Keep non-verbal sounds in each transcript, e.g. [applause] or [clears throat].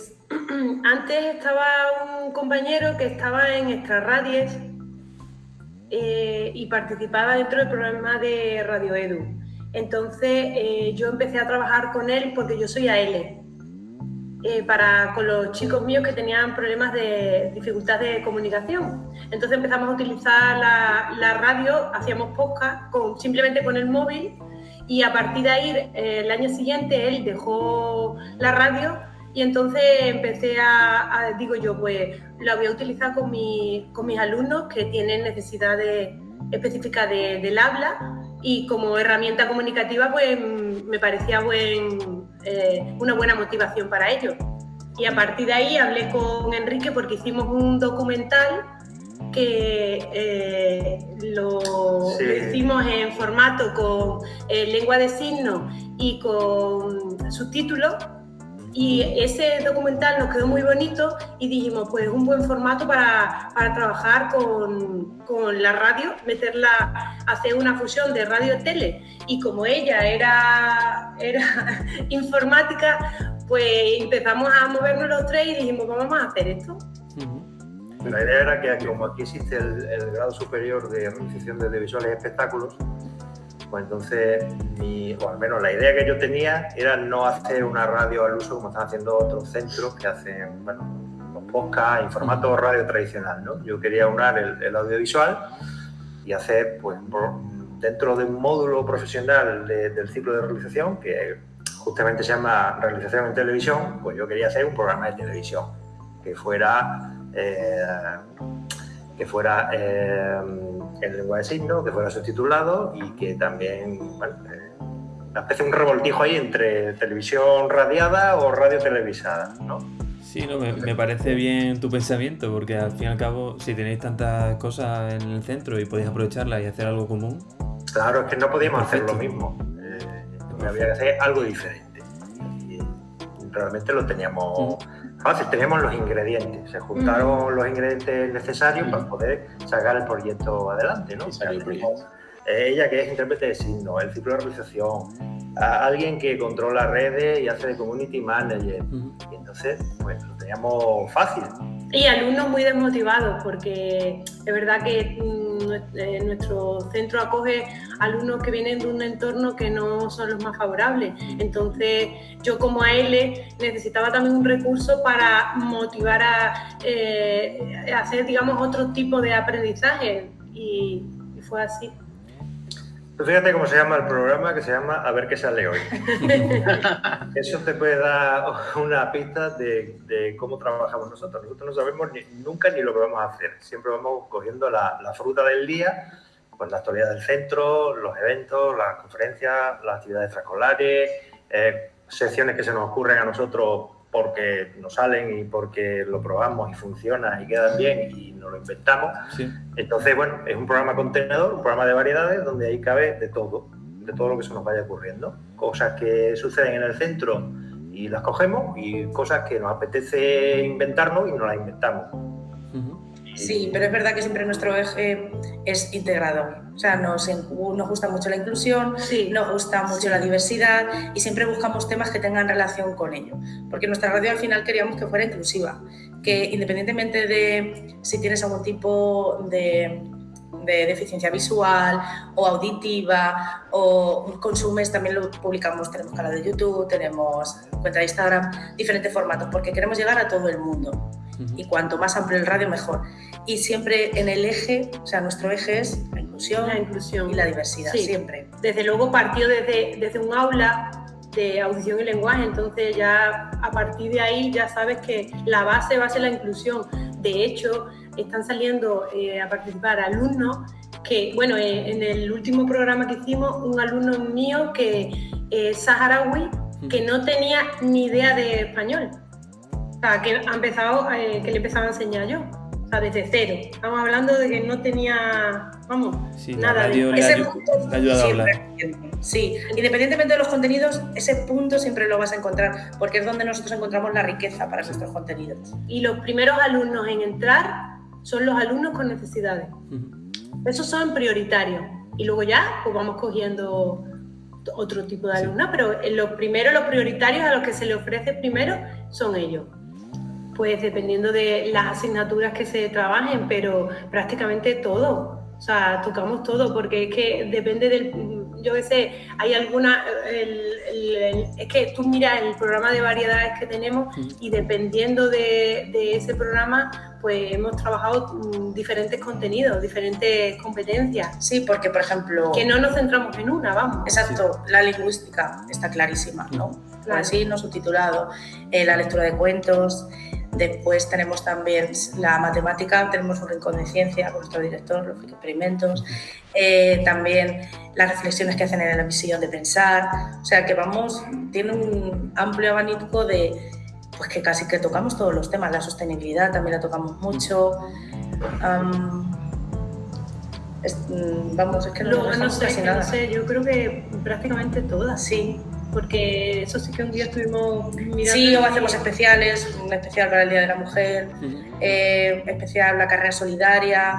Pues [clears throat] antes estaba un compañero que estaba en Extraradies eh, y participaba dentro del programa de Radio Edu. Entonces eh, yo empecé a trabajar con él porque yo soy AL, eh, para, con los chicos míos que tenían problemas de dificultad de comunicación. Entonces empezamos a utilizar la, radio, hacíamos podcast con, simplemente con el móvil y a partir de ahí el año siguiente él dejó la radio y entonces empecé a, digo yo, pues la voy a utilizar con, con mis alumnos que tienen necesidades específicas del habla y como herramienta comunicativa pues me parecía buen, eh, una buena motivación para ellos. Y a partir de ahí hablé con Enrique porque hicimos un documental que eh, lo, hicimos en formato con eh, lengua de signos y con subtítulos y ese documental nos quedó muy bonito y dijimos, pues un buen formato para, para trabajar con, con, la radio, meterla, hacer una fusión de radio-tele. Y como ella era, era [laughs] informática, pues empezamos a movernos los tres y dijimos, vamos a hacer esto. La idea era que como aquí existe el, el grado superior de realización de visuales y espectáculos, pues entonces, o al menos la idea que yo tenía era no hacer una radio al uso como están haciendo otros centros que hacen, bueno, los podcasts en formato radio tradicional, ¿no? Yo quería unar el, audiovisual y hacer, pues, dentro de un módulo profesional del ciclo de realización, que justamente se llama realización en televisión, pues yo quería hacer un programa de televisión que fuera, eh, que fuera eh, en lengua de signos, que fuera subtitulado y que también, bueno, eh, un revoltijo ahí entre televisión radiada o radio televisada, ¿no? Sí, no, me, parece bien tu pensamiento, porque al fin y al cabo, si tenéis tantas cosas en el centro y podéis aprovecharlas y hacer algo común. Claro, es que no podíamos hacer lo mismo. Eh, había que hacer algo diferente. Y realmente lo teníamos fácil, teníamos los ingredientes. Se juntaron los ingredientes necesarios para poder sacar el proyecto adelante, ¿no? ella que es intérprete de signos, el ciclo de realización, alguien que controla redes y hace de community manager. Y entonces, pues lo teníamos fácil. Y alumnos muy desmotivados, porque es verdad que mm, eh, nuestro centro acoge alumnos que vienen de un entorno que no son los más favorables. Entonces, yo como AL necesitaba también un recurso para motivar a, eh, hacer, digamos, otro tipo de aprendizaje. y fue así. Tú fíjate cómo se llama el programa, que se llama A ver qué sale hoy. [laughs] Eso te puede dar una pista de, cómo trabajamos nosotros. Nosotros no sabemos nunca ni lo que vamos a hacer. Siempre vamos cogiendo la, fruta del día, pues la actualidad del centro, los eventos, las conferencias, las actividades extraescolares, eh, secciones que se nos ocurren a nosotros porque nos salen y porque lo probamos y funciona y quedan bien y nos lo inventamos. Entonces, bueno, es un programa contenedor, un programa de variedades donde ahí cabe de todo, de todo lo que se nos vaya ocurriendo. Cosas que suceden en el centro y las cogemos y cosas que nos apetece inventarnos y nos las inventamos. Sí, pero es verdad que siempre nuestro eje es integrador. O sea, nos, nos gusta mucho la inclusión, nos gusta mucho la diversidad y siempre buscamos temas que tengan relación con ello. Porque nuestra radio al final queríamos que fuera inclusiva, que independientemente de si tienes algún tipo de, de deficiencia visual o auditiva o consumes, también lo publicamos, tenemos canal de YouTube, tenemos cuenta de Instagram, diferentes formatos, porque queremos llegar a todo el mundo. Y cuanto más amplio el radio, mejor y siempre en el eje, o sea, nuestro eje es la inclusión, la inclusión. y la diversidad, siempre. Desde luego partió desde, desde un aula de audición y lenguaje, entonces ya a partir de ahí ya sabes que la base va a ser la inclusión. De hecho, están saliendo eh, a participar alumnos que, bueno, eh, en el último programa que hicimos, un alumno mío que es saharaui, que no tenía ni idea de español. O sea, que, ha empezado, eh, que le empezaba a enseñar yo desde cero. Estamos hablando de que no tenía, vamos, nada de ese punto siempre, Sí, independientemente de los contenidos, ese punto siempre lo vas a encontrar, porque es donde nosotros encontramos la riqueza para nuestros contenidos. Y los primeros alumnos en entrar son los alumnos con necesidades. Esos son prioritarios. Y luego ya, pues vamos cogiendo otro tipo de alumnos, pero los primeros, los prioritarios a los que se le ofrece primero son ellos. Pues dependiendo de las asignaturas que se trabajen, pero prácticamente todo. O sea, tocamos todo, porque es que depende del, yo qué sé, hay alguna, es que tú miras el programa de variedades que tenemos y dependiendo de, ese programa, pues hemos trabajado mm, diferentes contenidos, diferentes competencias. Sí, porque por ejemplo... Que no nos centramos en una, vamos. Exacto, la lingüística está clarísima, ¿no? Así, no subtitulado, eh, la lectura de cuentos, Después tenemos también la matemática, tenemos un rincón de ciencia con nuestro director, los experimentos, eh, también las reflexiones que hacen en la misión de pensar, o sea que vamos, tiene un amplio abanico de, pues que casi que tocamos todos los temas, la sostenibilidad también la tocamos mucho. Mm, vamos, es que no, no, no sé, no sé, yo creo que prácticamente todas. Sí, porque eso sí que un día estuvimos mirando. Sí, o hacemos especiales, un especial para el Día de la Mujer, eh, especial la carrera solidaria.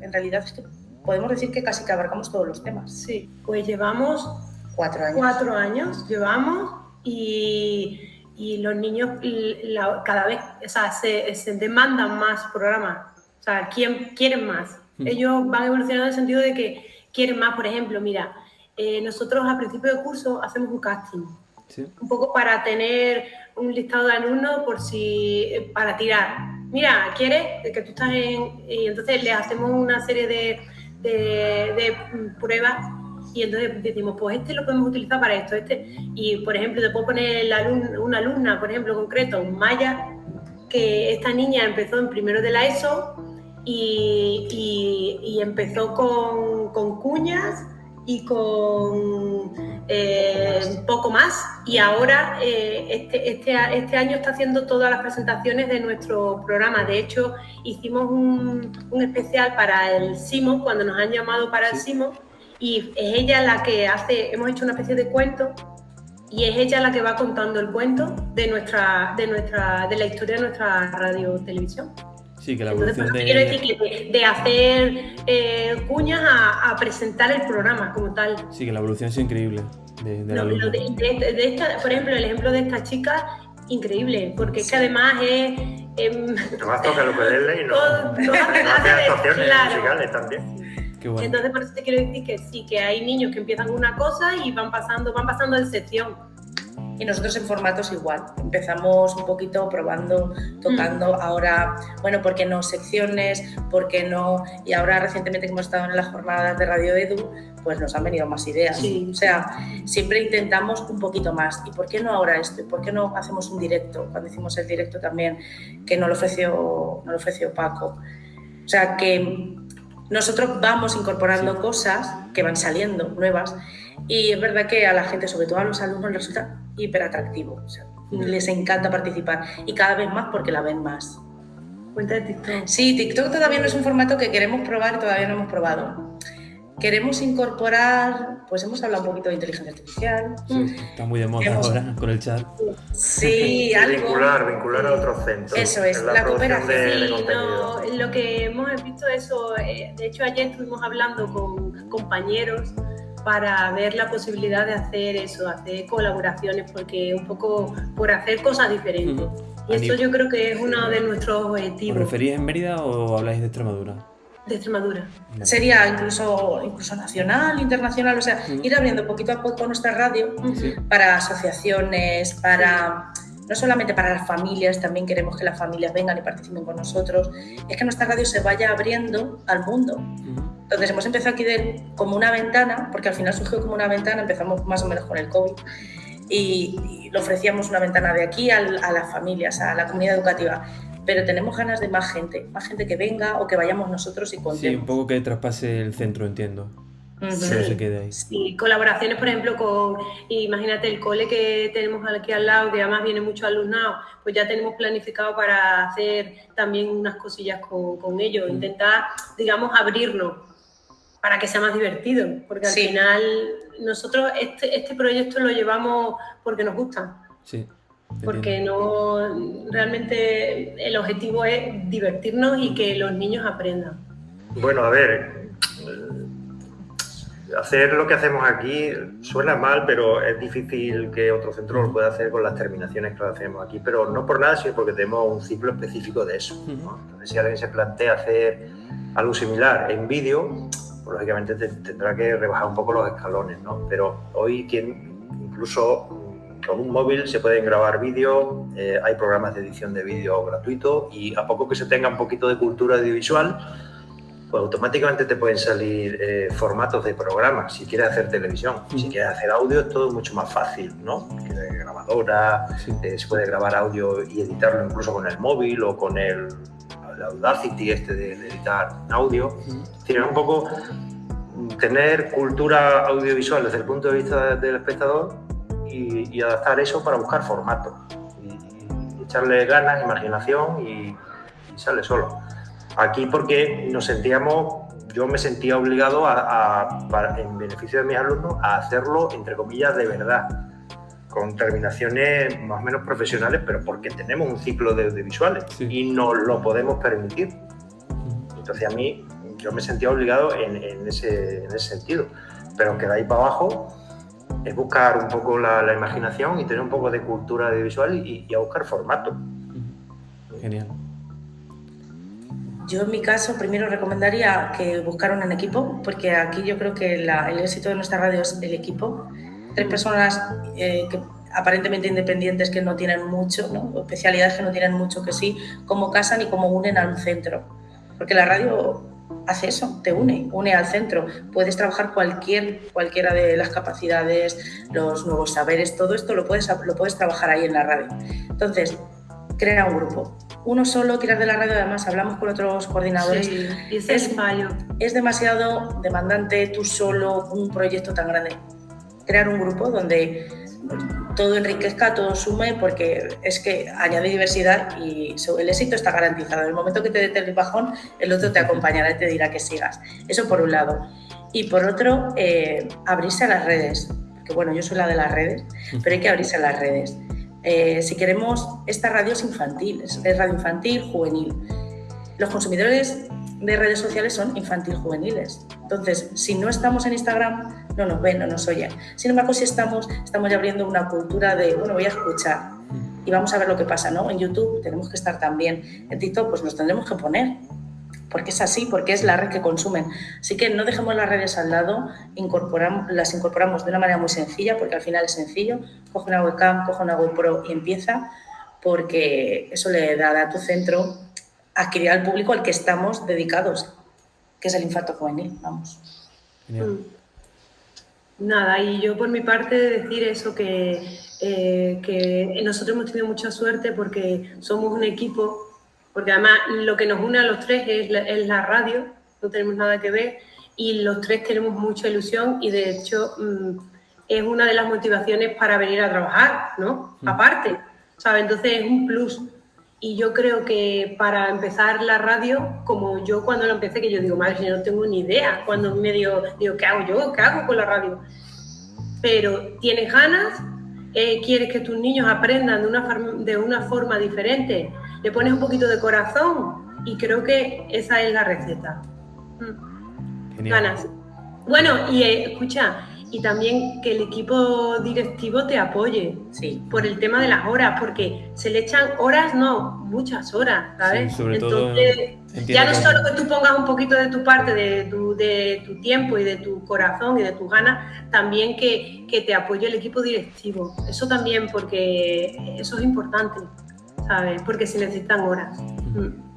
En realidad es que podemos decir que casi que abarcamos todos los temas. Sí, pues llevamos cuatro años. Cuatro años llevamos y, y los niños cada vez o sea, se, se, demandan más programas. O sea, quieren más. Ellos van evolucionando en el sentido de que quieren más, por ejemplo, mira, eh, nosotros a principio de curso hacemos un casting, un poco para tener un listado de alumnos por si, eh, para tirar. Mira, ¿quieres? Que tú estás en... Y entonces les hacemos una serie de, de, pruebas y entonces decimos, pues este lo podemos utilizar para esto, este. Y por ejemplo, te puedo poner una alumna, por ejemplo, concreto, Maya, que esta niña empezó en primero de la ESO y, y, empezó con, con cuñas y con eh, poco más. Y ahora, eh, este, este, este, año está haciendo todas las presentaciones de nuestro programa. De hecho, hicimos un, un especial para el SIMO, cuando nos han llamado para el SIMO, y es ella la que hace, hemos hecho una especie de cuento, y es ella la que va contando el cuento de, nuestra, de, nuestra, de la historia de nuestra radio televisión. Sí, que la evolución de... Quiero decir que de, hacer eh, cuñas a, presentar el programa como tal. Sí, que la evolución es increíble. De, de, de esta, por ejemplo, el ejemplo de esta chica, increíble, porque es que además es... Eh, además toca lo que [laughs] y no, todo, no hace actuaciones musicales también. Qué bueno. Entonces por eso te quiero decir que sí, que hay niños que empiezan una cosa y van pasando, van pasando de sección y nosotros en formatos igual. Empezamos un poquito probando, tocando, mm. ahora, bueno, ¿por qué no secciones? ¿Por qué no? Y ahora recientemente que hemos estado en las jornadas de Radio Edu, pues nos han venido más ideas. O sea, siempre intentamos un poquito más. ¿Y por qué no ahora esto? ¿Y por qué no hacemos un directo? Cuando hicimos el directo también, que no lo ofreció, no lo ofreció Paco. O sea, que nosotros vamos incorporando cosas que van saliendo nuevas y es verdad que a la gente, sobre todo a los alumnos, les resulta hiper atractivo. les encanta participar y cada vez más porque la ven más. Cuenta de TikTok. Sí, TikTok todavía no es un formato que queremos probar, todavía no hemos probado. Queremos incorporar, pues hemos hablado un poquito de inteligencia artificial. Sí, está muy de moda ahora con el chat. Sí, [laughs] algo. Vincular, vincular a otros centros. Eso es, la, cooperación. lo que hemos visto eso, eh, de hecho ayer estuvimos hablando con compañeros para ver la posibilidad de hacer eso, hacer colaboraciones, porque un poco por hacer cosas diferentes. Y eso yo creo que es uno de nuestros objetivos. ¿Os referís en Mérida o habláis de Extremadura? De Extremadura. Sería incluso, incluso nacional, internacional, o sea, ir abriendo poquito a poco nuestra radio para asociaciones, para no solamente para las familias, también queremos que las familias vengan y participen con nosotros, es que nuestra radio se vaya abriendo al mundo. Entonces hemos empezado aquí de, como una ventana, porque al final surgió como una ventana, empezamos más o menos con el COVID, y, lo ofrecíamos una ventana de aquí a, las familias, a la comunidad educativa. Pero tenemos ganas de más gente, más gente que venga o que vayamos nosotros y contemos. Sí, un poco que traspase el centro, entiendo. Se quede ahí. Sí, colaboraciones, por ejemplo, con, imagínate el cole que tenemos aquí al lado, que además viene mucho alumnado, pues ya tenemos planificado para hacer también unas cosillas con, con ellos, intentar, digamos, abrirnos para que sea más divertido, porque al final nosotros este, este proyecto lo llevamos porque nos gusta. Sí. Porque no realmente el objetivo es divertirnos y que los niños aprendan. Bueno, a ver, hacer lo que hacemos aquí suena mal, pero es difícil que otro centro lo pueda hacer con las terminaciones que lo hacemos aquí, pero no por nada, sino porque tenemos un ciclo específico de eso. Entonces, si alguien se plantea hacer algo similar en vídeo, pues, lógicamente tendrá que rebajar un poco los escalones, ¿no? Pero hoy quien, incluso con un móvil se pueden grabar vídeos, eh, hay programas de edición de vídeo gratuito y a poco que se tenga un poquito de cultura audiovisual, pues automáticamente te pueden salir eh, formatos de programas. Si quieres hacer televisión, si quieres hacer audio, es todo mucho más fácil, ¿no? grabadora, eh, se puede grabar audio y editarlo incluso con el móvil o con el, Audacity este de, editar audio. Tiene un poco tener cultura audiovisual desde el punto de vista del espectador y, adaptar eso para buscar formatos. Y, echarle ganas, imaginación y sale solo. Aquí porque nos sentíamos, yo me sentía obligado a, en beneficio de mis alumnos a hacerlo, entre comillas, de verdad, con terminaciones más o menos profesionales, pero porque tenemos un ciclo de audiovisuales y nos lo podemos permitir. Entonces a mí yo me sentía obligado en, ese, sentido, pero que de ahí para abajo es buscar un poco la, imaginación y tener un poco de cultura audiovisual y, y a buscar formato. Genial. Yo en mi caso primero recomendaría que buscaran un equipo, porque aquí yo creo que el éxito de nuestra radio es el equipo. Tres personas eh, que aparentemente independientes que no tienen mucho, ¿no? especialidades que no tienen mucho que sí, cómo casan y cómo unen a un centro. Porque la radio hace eso, te une, une al centro. Puedes trabajar cualquier, cualquiera de las capacidades, los nuevos saberes, todo esto lo puedes, lo puedes trabajar ahí en la radio. Entonces, crea un grupo. Uno solo, tirar de la radio, además hablamos con otros coordinadores. Sí, es, fallo. es demasiado demandante tú solo un proyecto tan grande. Crear un grupo donde todo enriquezca, todo sume, porque es que añade diversidad y el éxito está garantizado. En el momento que te dé el bajón, el otro te acompañará y te dirá que sigas. Eso por un lado. Y por otro, eh, abrirse a las redes. Que bueno, yo soy la de las redes, pero hay que abrirse a las redes. Eh, si queremos, esta radio es infantil, es, radio infantil, juvenil. Los consumidores de redes sociales son infantil juveniles. Entonces, si no estamos en Instagram, no nos ven, no nos oyen. Sin embargo, si estamos, estamos ya abriendo una cultura de, bueno, voy a escuchar y vamos a ver lo que pasa, ¿no? En YouTube tenemos que estar también. En TikTok, pues nos tendremos que poner porque es así, porque es la red que consumen. Así que no dejemos las redes al lado, incorporamos, las incorporamos de una manera muy sencilla, porque al final es sencillo, coge una webcam, coge una GoPro y empieza, porque eso le da a tu centro adquirir al público al que estamos dedicados, que es el infarto juvenil, vamos. Mm. Nada, y yo por mi parte decir eso, que, eh, que nosotros hemos tenido mucha suerte porque somos un equipo porque además lo que nos une a los tres es la, radio, no tenemos nada que ver y los tres tenemos mucha ilusión y de hecho mm, es una de las motivaciones para venir a trabajar, ¿no? Mm. Aparte, ¿sabes? Entonces es un plus. Y yo creo que para empezar la radio, como yo cuando lo empecé, que yo digo, madre, yo no tengo ni idea, cuando me digo, digo, ¿qué hago yo? ¿Qué hago con la radio? Pero tienes ganas, eh, quieres que tus niños aprendan de una, de una forma diferente, le pones un poquito de corazón y creo que esa es la receta. Mm. Ganas. Bueno, y eh, escucha, y también que el equipo directivo te apoye sí. por el tema de las horas, porque se le echan horas, no, muchas horas, ¿sabes? sobre Entonces, ya no solo que tú pongas un poquito de tu parte, de tu, de tu tiempo y de tu corazón y de tus ganas, también que, que te apoye el equipo directivo. Eso también, porque eso es importante. ¿Sabes? Porque se necesitan horas. Mm.